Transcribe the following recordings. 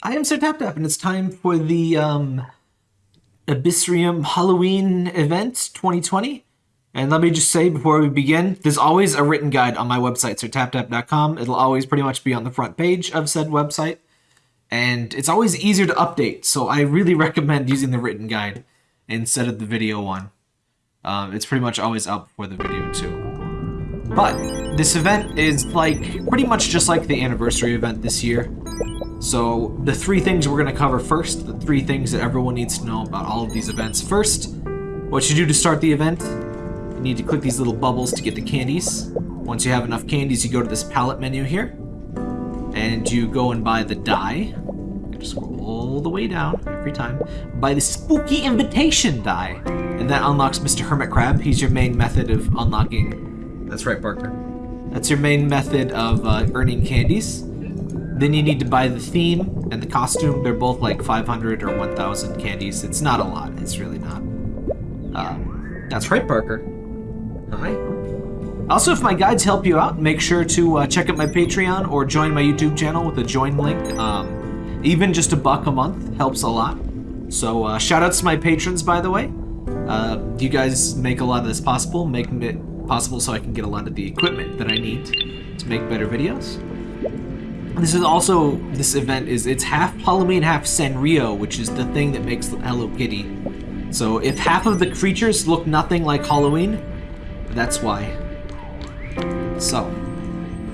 I am Sir Tap Tap, and it's time for the um, Abyssrium Halloween event 2020. And let me just say before we begin, there's always a written guide on my website, sirtaptap.com. It'll always pretty much be on the front page of said website. And it's always easier to update, so I really recommend using the written guide instead of the video one. Um, it's pretty much always up for the video too. But this event is like pretty much just like the anniversary event this year. So the three things we're going to cover first, the three things that everyone needs to know about all of these events. First, what you do to start the event, you need to click these little bubbles to get the candies. Once you have enough candies, you go to this palette menu here, and you go and buy the die. Just scroll all the way down every time. Buy the spooky invitation die, and that unlocks Mr. Hermit Crab. He's your main method of unlocking. That's right, Barker. That's your main method of uh, earning candies. Then you need to buy the theme and the costume. They're both like 500 or 1,000 candies. It's not a lot. It's really not. Uh, that's right, Parker. Hi. Also, if my guides help you out, make sure to uh, check out my Patreon or join my YouTube channel with the join link. Um, even just a buck a month helps a lot. So uh, shout outs to my patrons, by the way. Uh, you guys make a lot of this possible, making it possible so I can get a lot of the equipment that I need to make better videos. This is also, this event is, it's half Halloween, half Sanrio, which is the thing that makes Hello Kitty. So if half of the creatures look nothing like Halloween, that's why. So,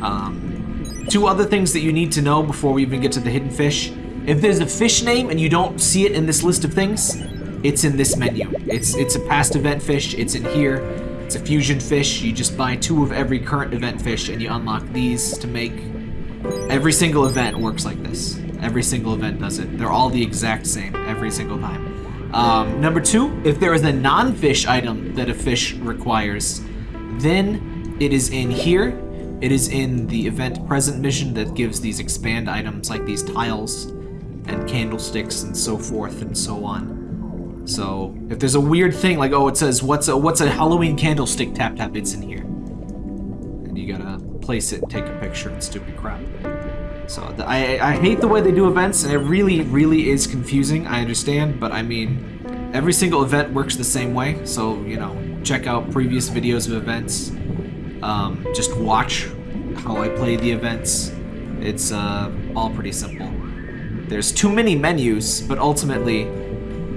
um, two other things that you need to know before we even get to the hidden fish. If there's a fish name and you don't see it in this list of things, it's in this menu. It's it's a past event fish, it's in here. It's a fusion fish. You just buy two of every current event fish and you unlock these to make Every single event works like this. Every single event does it. They're all the exact same every single time. Um, number two, if there is a non-fish item that a fish requires, then it is in here. It is in the event present mission that gives these expand items like these tiles and candlesticks and so forth and so on. So if there's a weird thing like, oh, it says, what's a, what's a Halloween candlestick tap tap, it's in here. And you gotta place it, and take a picture, and stupid crap. So I, I hate the way they do events, and it really, really is confusing. I understand, but I mean, every single event works the same way. So you know, check out previous videos of events. Um, just watch how I play the events. It's uh, all pretty simple. There's too many menus, but ultimately,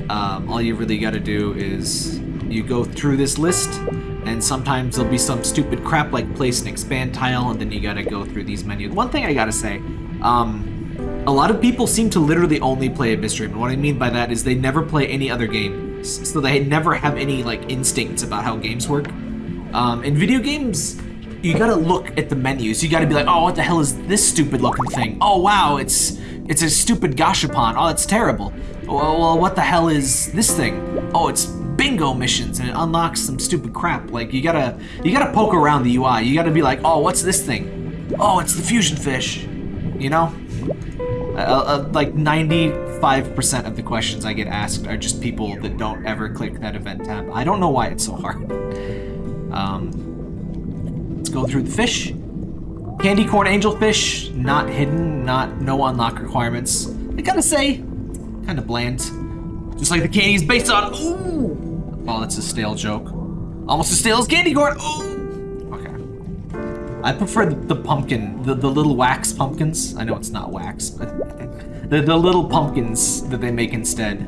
um, all you really got to do is you go through this list and sometimes there'll be some stupid crap like place an expand tile, and then you gotta go through these menus. One thing I gotta say, um, a lot of people seem to literally only play Abyssrium, and what I mean by that is they never play any other games, so they never have any like instincts about how games work. Um, in video games, you gotta look at the menus. You gotta be like, oh, what the hell is this stupid looking thing? Oh wow, it's it's a stupid gashapon. Oh, it's terrible. Well, what the hell is this thing? Oh, it's bingo missions and it unlocks some stupid crap. Like you gotta you gotta poke around the UI. You gotta be like, oh, what's this thing? Oh, it's the fusion fish. You know, uh, uh, like 95% of the questions I get asked are just people that don't ever click that event tab. I don't know why it's so hard. Um, let's go through the fish. Candy corn angelfish, not hidden, not no unlock requirements. I gotta say, kind of bland. Just like the candy's based on. Ooh. Oh, that's a stale joke. Almost as stale as candy corn. Oh! Okay. I prefer the, the pumpkin, the, the little wax pumpkins. I know it's not wax, but the, the little pumpkins that they make instead.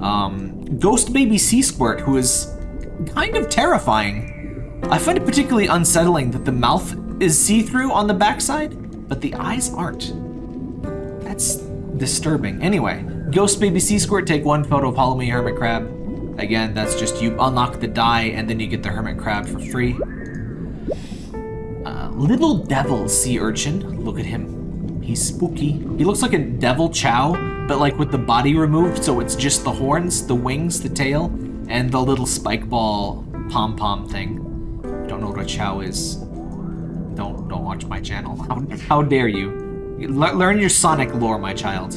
Um, Ghost Baby Sea Squirt, who is kind of terrifying. I find it particularly unsettling that the mouth is see-through on the backside, but the eyes aren't. That's disturbing. Anyway, Ghost Baby Sea Squirt, take one photo of Halloween Hermit Crab. Again, that's just you unlock the die and then you get the hermit crab for free. Uh, little devil sea urchin. Look at him. He's spooky. He looks like a devil Chao, but like with the body removed, so it's just the horns, the wings, the tail, and the little spike ball pom-pom thing. Don't know what a Chao is. Don't don't watch my channel. How, how dare you? Le learn your Sonic lore, my child.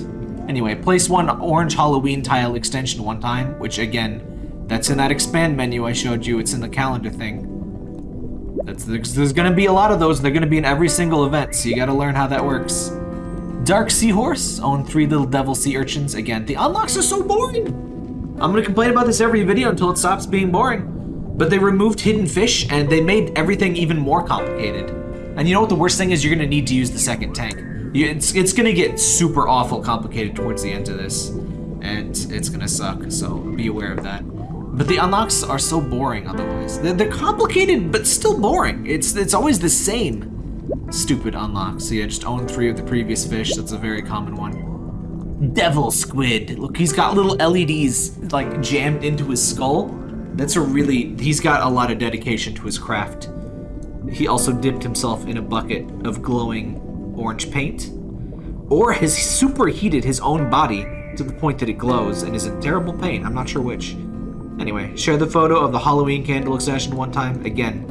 Anyway, place one orange Halloween tile extension one time, which again, that's in that expand menu I showed you. It's in the calendar thing. That's, there's, to be a lot of those. They're going to be in every single event, so you got to learn how that works. Dark Seahorse, own three little devil sea urchins. Again, the unlocks are so boring. I'm gonna complain about this every video until it stops being boring. But they removed hidden fish and they made everything even more complicated. And you know what the worst thing is? You're gonna need to use the second tank. You, it's, it's gonna get super awful complicated towards the end of this. And it's gonna suck, so be aware of that. But the unlocks are so boring otherwise. They're, complicated, but still boring. It's, it's always the same stupid unlocks. So yeah, just own three of the previous fish. That's a very common one. Devil squid. Look, he's got little LEDs like jammed into his skull. That's a really, he's got a lot of dedication to his craft. He also dipped himself in a bucket of glowing orange paint. Or has superheated his own body to the point that it glows and is in terrible pain. I'm not sure which. Anyway, share the photo of the Halloween candle extension one time. Again,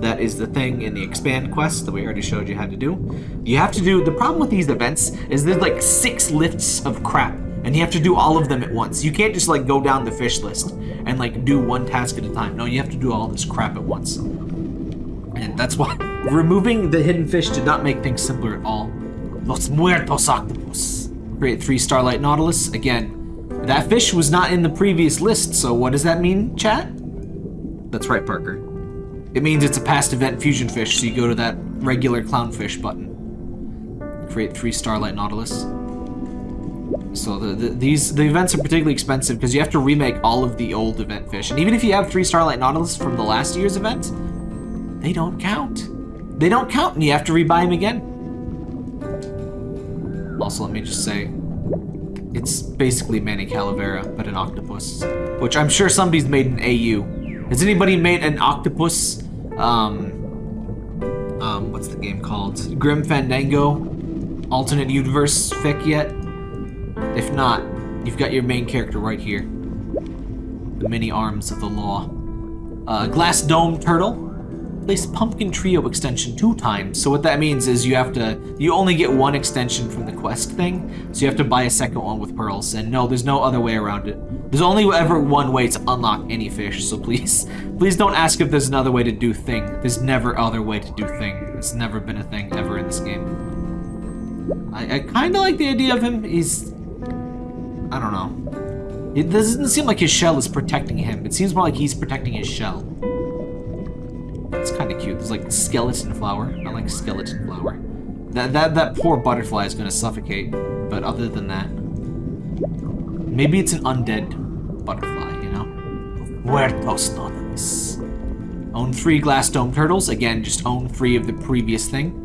that is the thing in the expand quest that we already showed you how to do. You have to do, the problem with these events is there's like six lists of crap and you have to do all of them at once. You can't just like go down the fish list and like do one task at a time. No, you have to do all this crap at once. And that's why removing the hidden fish did not make things simpler at all. Los Muertos Octopus. Create three Starlight Nautilus. Again, that fish was not in the previous list, so what does that mean, chat? That's right, Parker. It means it's a past event fusion fish, so you go to that regular clownfish button. Create three Starlight Nautilus. So the, the, these the events are particularly expensive because you have to remake all of the old event fish. And even if you have three Starlight Nautilus from the last year's event, they don't count. They don't count and you have to rebuy them again. Also, let me just say, it's basically Manny Calavera, but an octopus. Which I'm sure somebody's made an AU. Has anybody made an octopus, um, um, what's the game called? Grim Fandango alternate universe fic yet? If not, you've got your main character right here. The many arms of the law. Uh, glass dome turtle. Place pumpkin trio extension two times. So what that means is you have to, you only get one extension from the quest thing. So you have to buy a second one with pearls. And no, there's no other way around it. There's only ever one way to unlock any fish. So please, please don't ask if there's another way to do thing. There's never other way to do thing. It's never been a thing ever in this game. I, I kind of like the idea of him. He's, I don't know. It doesn't seem like his shell is protecting him. It seems more like he's protecting his shell. It's kind of cute. There's like skeleton flower. I like skeleton flower. That, that, that poor butterfly is going to suffocate. But other than that, maybe it's an undead butterfly, you know? Muertos Nones. Own three glass dome turtles. Again, just own three of the previous thing.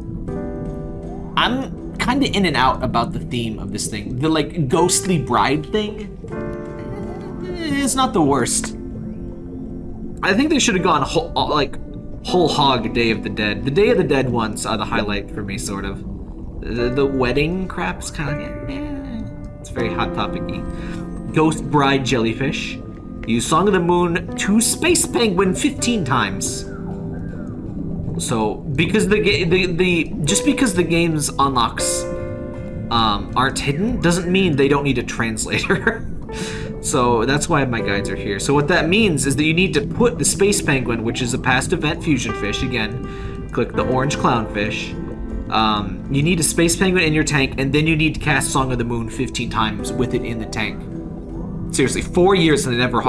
I'm kind of in and out about the theme of this thing. The like ghostly bride thing eh, is not the worst. I think they should have gone whole, like whole hog Day of the Dead. The Day of the Dead ones are the highlight for me, sort of. The, the wedding crap's kind of, eh, it's very hot topicy. Ghost Bride Jellyfish. Use Song of the Moon to Space Penguin 15 times. So, because the the the just because the game's unlocks um, aren't hidden doesn't mean they don't need a translator. So that's why my guides are here. So what that means is that you need to put the Space Penguin, which is a past event fusion fish, again, click the orange clownfish. Um, you need a Space Penguin in your tank, and then you need to cast Song of the Moon 15 times with it in the tank. Seriously, four years and they never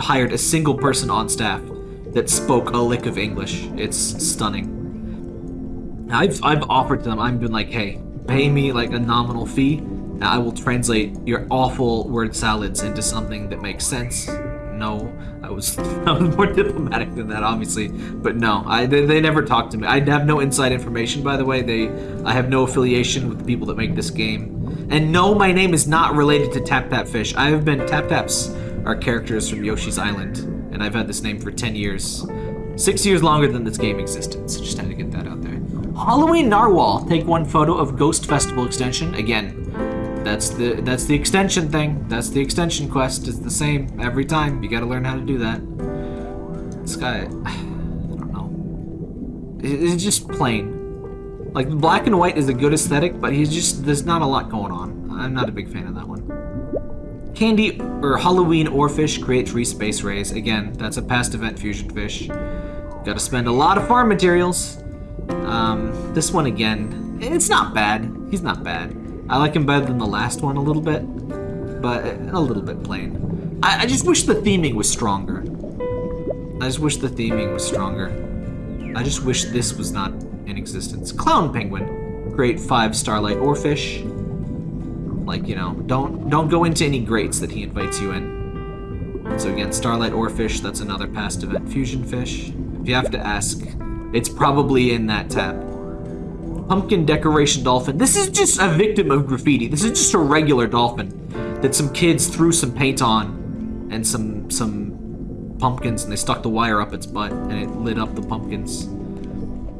hired a single person on staff that spoke a lick of English. It's stunning. I've, I've offered to them, I've been like, hey, pay me like a nominal fee, I will translate your awful word salads into something that makes sense. No, I was, I was more diplomatic than that, obviously. But no, I they, they never talked to me. I have no inside information, by the way. They, I have no affiliation with the people that make this game. And no, my name is not related to Tap Tap Fish. I have been Tap Taps are characters from Yoshi's Island, and I've had this name for 10 years. Six years longer than this game existed, so just had to get that out there. Halloween Narwhal. Take one photo of Ghost Festival extension. Again, that's the that's the extension thing. That's the extension quest. It's the same every time. You got to learn how to do that. This guy, I don't know. It's just plain. Like black and white is a good aesthetic, but he's just there's not a lot going on. I'm not a big fan of that one. Candy or Halloween Oarfish create three space rays. Again, that's a past event fusion fish. Got to spend a lot of farm materials. Um, this one again, it's not bad. He's not bad. I like him better than the last one a little bit, but eh, a little bit plain. I, I just wish the theming was stronger. I just wish the theming was stronger. I just wish this was not in existence. Clown Penguin. Great five Starlight Oarfish. Like, you know, don't don't go into any greats that he invites you in. So again, Starlight Oarfish, that's another past event fusion fish. If you have to ask, it's probably in that tab. Pumpkin Decoration Dolphin. This is just a victim of graffiti. This is just a regular dolphin that some kids threw some paint on and some some pumpkins and they stuck the wire up its butt and it lit up the pumpkins.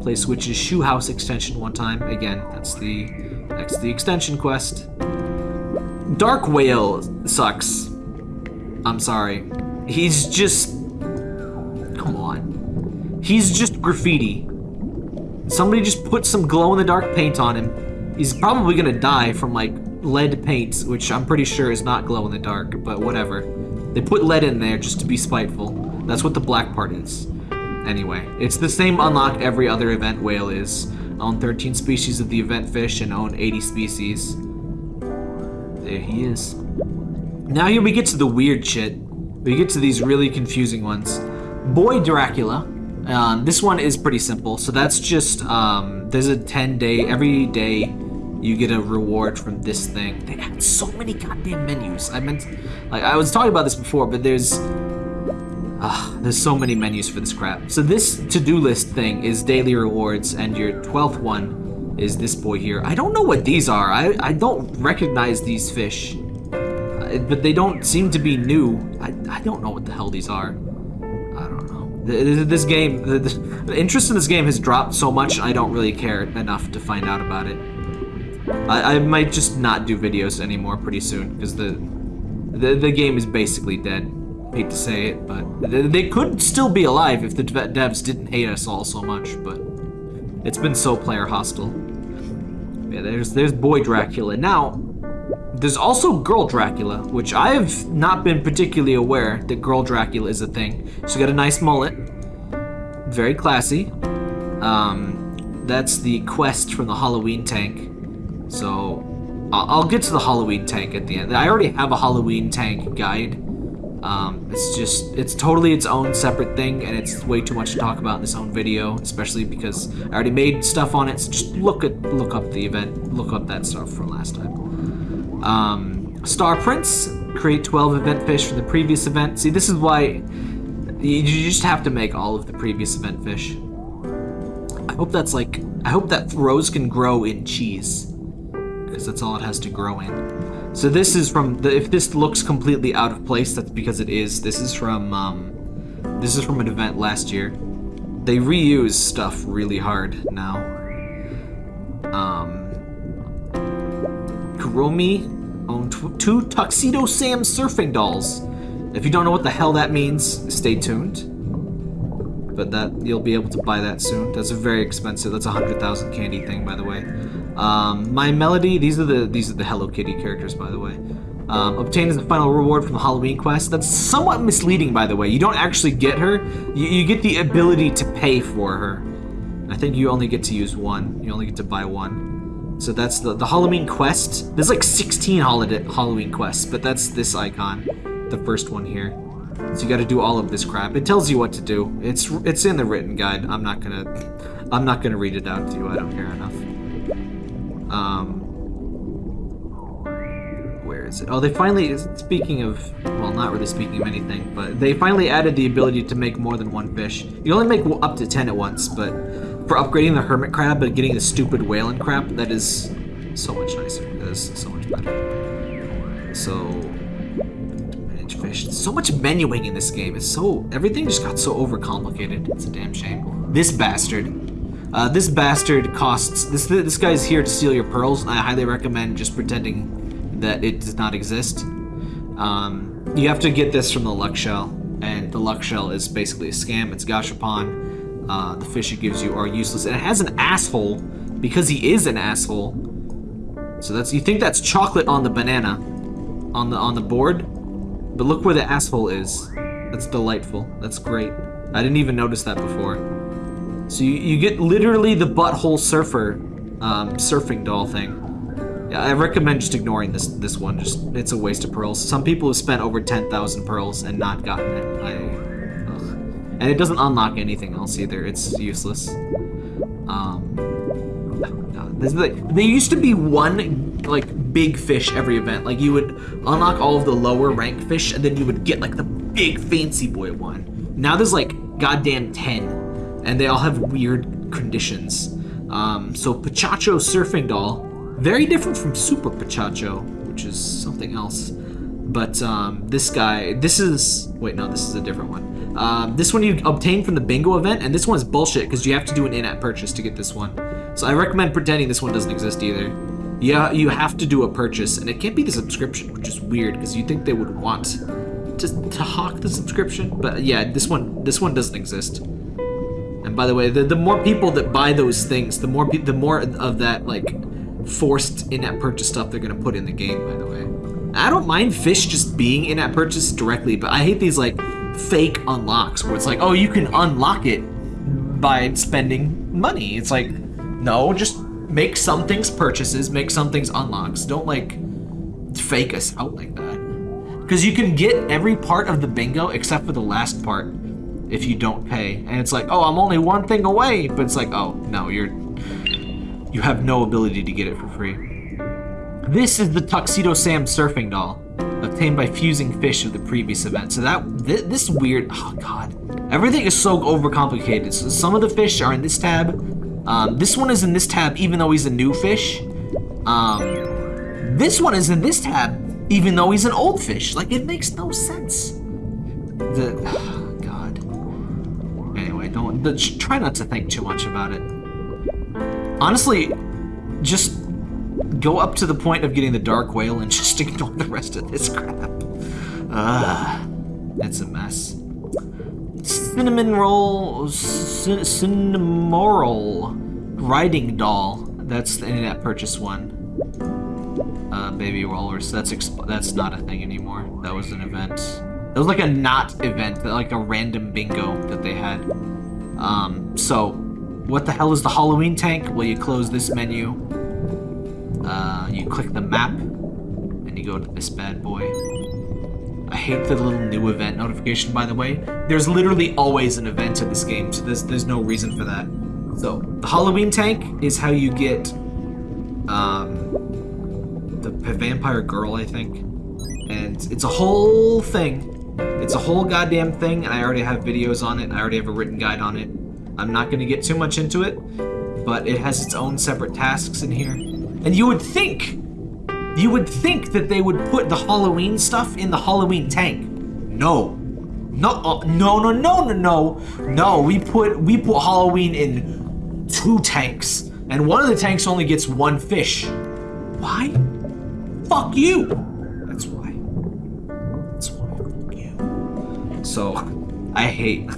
Play Switch's Shoe House extension one time. Again, that's the that's the extension quest. Dark Whale sucks. I'm sorry. He's just come on. He's just graffiti. Somebody just put some glow-in-the-dark paint on him. He's probably gonna die from like lead paint, which I'm pretty sure is not glow-in-the-dark, but whatever. They put lead in there just to be spiteful. That's what the black part is. Anyway, it's the same unlock every other event whale is. Own 13 species of the event fish and own 80 species. There he is. Now here we get to the weird shit. We get to these really confusing ones. Boy Dracula. Um, this one is pretty simple. So that's just, um, there's a 10 day, every day you get a reward from this thing. They have so many goddamn menus. I meant, like, I was talking about this before, but there's, uh, there's so many menus for this crap. So this to-do list thing is daily rewards, and your 12th one is this boy here. I don't know what these are. I, I don't recognize these fish. Uh, but they don't seem to be new. I, I don't know what the hell these are. This game, the, the interest in this game has dropped so much, I don't really care enough to find out about it. I, I might just not do videos anymore pretty soon because the, the the game is basically dead. Hate to say it, but they, could still be alive if the dev- devs didn't hate us all so much. But it's been so player hostile. Yeah, there's there's boy Dracula. Now, there's also girl Dracula, which I've not been particularly aware that girl Dracula is a thing. She's got a nice mullet, very classy. Um, that's the quest from the Halloween tank. So I'll, I'll get to the Halloween tank at the end. I already have a Halloween tank guide. Um, it's just, it's totally its own separate thing, and it's way too much to talk about in this own video, especially because I already made stuff on it. So just look at, look up the event, look up that stuff from last time. Um, Star Prince, create 12 event fish from the previous event. See, this is why you, just have to make all of the previous event fish. I hope that's like, I hope that rose can grow in cheese because that's all it has to grow in. So this is from the, if this looks completely out of place, that's because it is. This is from um, this is from an event last year. They reuse stuff really hard now. Um, Owned tw- two Tuxedo Sam surfing dolls. If you don't know what the hell that means, stay tuned. But that you'll be able to buy that soon. That's a very expensive. That's a hundred thousand candy thing, by the way. Um, My Melody. These are the these are the Hello Kitty characters, by the way. Um, obtained as the final reward from the Halloween quest. That's somewhat misleading, by the way. You don't actually get her. You, you get the ability to pay for her. I think you only get to use one. You only get to buy one. So that's the the Halloween quest. There's like 16 holiday Halloween quests, but that's this icon, the first one here. So you got to do all of this crap. It tells you what to do. It's it's in the written guide. I'm not gonna I'm not gonna read it out to you. I don't care enough. Um, where is it? Oh, they finally. Speaking of, well, not really speaking of anything, but they finally added the ability to make more than one fish. You only make up to ten at once, but for upgrading the hermit crab and getting the stupid whale and crap, that is so much nicer. That is so much better. So manage fish. So much menuing in this game. It's so everything just got so overcomplicated. It's a damn shame. This bastard. Uh, this bastard costs. This this guy's here to steal your pearls. I highly recommend just pretending that it does not exist. Um, you have to get this from the luck shell, and the luck shell is basically a scam. It's gashapon. Uh, the fish it gives you are useless, and it has an asshole because he is an asshole. So that's you think that's chocolate on the banana, on the on the board, but look where the asshole is. That's delightful. That's great. I didn't even notice that before. So you, you get literally the butthole surfer um, surfing doll thing. Yeah, I recommend just ignoring this this one. Just it's a waste of pearls. Some people have spent over ten thousand pearls and not gotten it. I. and it doesn't unlock anything else either. It's useless. Um, there used to be one like big fish every event. Like you would unlock all of the lower rank fish, and then you would get like the big fancy boy one. Now there's like goddamn ten, and they all have weird conditions. Um, so Pochacco Surfing Doll very different from Super Pochacco, which is something else. But um, this guy, this is, wait, no, this is a different one. Um, this one you obtain from the bingo event, and this one is bullshit because you have to do an in-app purchase to get this one. So I recommend pretending this one doesn't exist either. Yeah, you have to do a purchase, and it can't be the subscription, which is weird because you think they would want to, to hawk the subscription. But yeah, this one this one doesn't exist. And by the way, the, the more people that buy those things, the more the more of that like forced in-app purchase stuff they're gonna put in the game, by the way. I don't mind fish just being in-app purchase directly, but I hate these like fake unlocks where it's like, oh, you can unlock it by spending money. It's like, no, just make some things purchases, make some things unlocks. Don't like fake us out like that. Because you can get every part of the bingo except for the last part if you don't pay. And it's like, oh, I'm only one thing away. But it's like, oh, no, you're you have no ability to get it for free. This is the Tuxedo Sam surfing doll, obtained by fusing fish of the previous event. So that, th this weird, oh god. Everything is so overcomplicated. So some of the fish are in this tab. Um, this one is in this tab even though he's a new fish. Um, this one is in this tab even though he's an old fish. Like, it makes no sense. The, oh god. Anyway, don't, the, try not to think too much about it. Honestly, just go up to the point of getting the Dark Whale and just ignore the rest of this crap. Ugh, it's a mess. Cinnamon Roll, Cinnamoroll Riding Doll. That's the in-app purchase one. Uh, baby rollers. That's that's not a thing anymore. That was an event. That was like a not event, like a random bingo that they had. Um, so what the hell is the Halloween tank? Well, you close this menu. Uh, you click the map, and you go to this bad boy. I hate the little new event notification, by the way. There's literally always an event in this game, so there's, there's no reason for that. So, the Halloween tank is how you get um, the vampire girl, I think. And it's a whole thing. It's a whole goddamn thing, and I already have videos on it. I already have a written guide on it. I'm not going to get too much into it, but it has its own separate tasks in here. And you would think, you would think that they would put the Halloween stuff in the Halloween tank. No. No, uh, no, no, no, no, no. No, we put, we put Halloween in two tanks. And one of the tanks only gets one fish. Why? Fuck you. That's why. That's why. Fuck you. So, I hate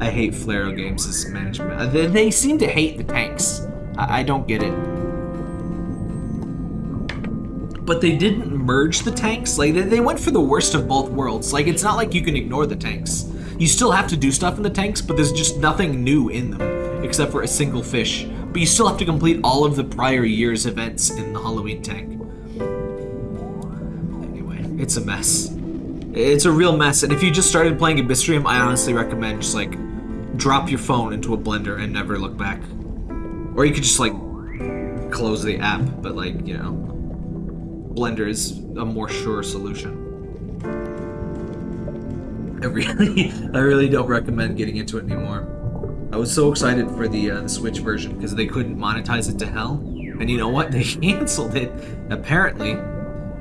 I hate Flero Games' management. They, they, seem to hate the tanks. I, I don't get it. But they didn't merge the tanks. Like, they, they went for the worst of both worlds. Like, it's not like you can ignore the tanks. You still have to do stuff in the tanks, but there's just nothing new in them, except for a single fish. But you still have to complete all of the prior year's events in the Halloween tank. Anyway, it's a mess. It's a real mess, and if you just started playing Abyssrium, I honestly recommend just like drop your phone into a blender and never look back. Or you could just like close the app, but like, you know, Blender is a more sure solution. I really, I really don't recommend getting into it anymore. I was so excited for the, uh, the Switch version because they couldn't monetize it to hell. And you know what? They canceled it, apparently.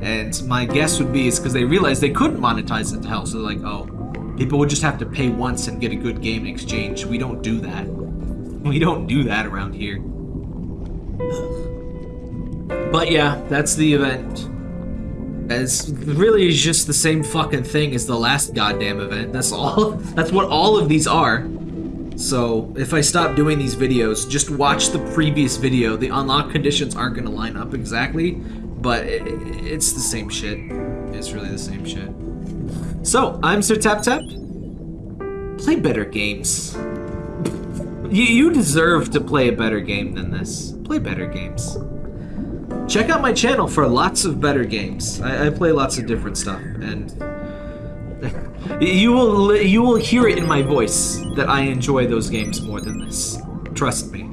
And my guess would be it's because they realized they couldn't monetize it to hell. So they're like, oh, People would just have to pay once and get a good game in exchange. We don't do that. We don't do that around here. But yeah, that's the event. It's really just the same fucking thing as the last goddamn event. That's all. That's what all of these are. So if I stop doing these videos, just watch the previous video. The unlock conditions aren't going to line up exactly, but it, it's the same shit. It's really the same shit. So, I'm Sir Tap Tap. Play better games. you, you deserve to play a better game than this. Play better games. Check out my channel for lots of better games. I, I play lots of different stuff, and you will you will hear it in my voice that I enjoy those games more than this. Trust me.